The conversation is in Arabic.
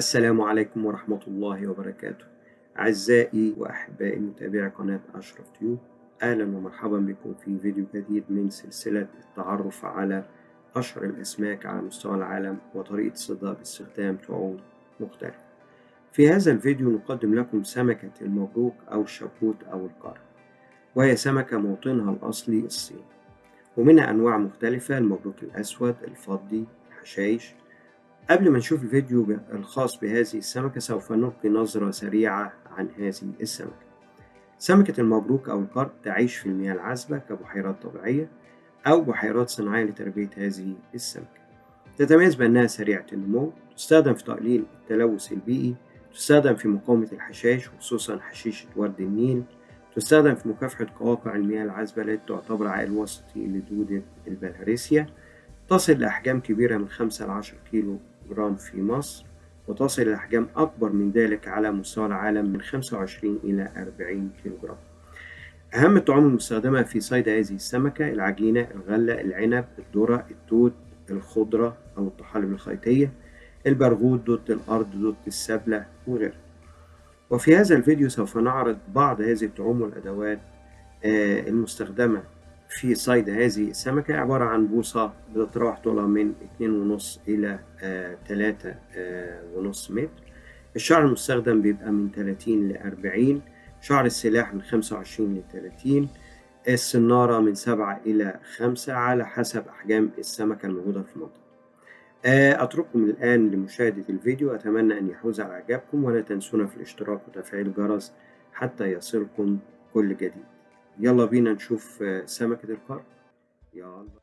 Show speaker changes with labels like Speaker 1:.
Speaker 1: السلام عليكم ورحمة الله وبركاته. أعزائي وأحبائي متابعي قناة أشرف تيوب أهلا ومرحبا بكم في فيديو جديد من سلسلة التعرف على أشهر الأسماك على مستوى العالم وطريقة صيدها باستخدام طعوم مختلفة. في هذا الفيديو نقدم لكم سمكة المبروك أو الشبوت أو القرن وهي سمكة موطنها الأصلي الصين ومنها أنواع مختلفة المبروك الأسود الفضي الحشايش قبل ما نشوف الفيديو الخاص بهذه السمكة سوف نلقي نظرة سريعة عن هذه السمكة. سمكة المبروك أو القرد تعيش في المياه العذبة كبحيرات طبيعية أو بحيرات صناعية لتربية هذه السمكة. تتميز بأنها سريعة النمو تستخدم في تقليل التلوث البيئي تستخدم في مقاومة الحشائش خصوصا حشيشة ورد النيل تستخدم في مكافحة قواقع المياه العذبة التي تعتبر عائل وسطي لدودة البلهارسيا تصل لأحجام كبيرة من 5 ل 10 كيلو جرام في مصر وتصل إلى أحجام أكبر من ذلك على مستوى العالم من 25 إلى 40 كيلو جرام أهم الطعوم المستخدمة في صيد هذه السمكة العجينة الغلة العنب الذرة التوت الخضرة أو الطحالب الخيطية البرغوث دوت الأرض دوت السبلة وغيرها. وفي هذا الفيديو سوف نعرض بعض هذه الطعوم والأدوات المستخدمة. في صيد هذه السمكة عبارة عن بوصة بتتراوح طولها من اتنين ونص إلى آه تلاتة آه ونص متر. الشعر المستخدم بيبقى من تلاتين لأربعين شعر السلاح من خمسة وعشرين لتلاتين السنارة من سبعة إلى خمسة على حسب أحجام السمكة الموجودة في المنطقة. آه أترككم الآن لمشاهدة الفيديو. أتمنى أن يحوز على إعجابكم ولا تنسونا في الاشتراك وتفعيل الجرس حتى يصلكم كل جديد. يلا بينا نشوف سمكة القرن يلا.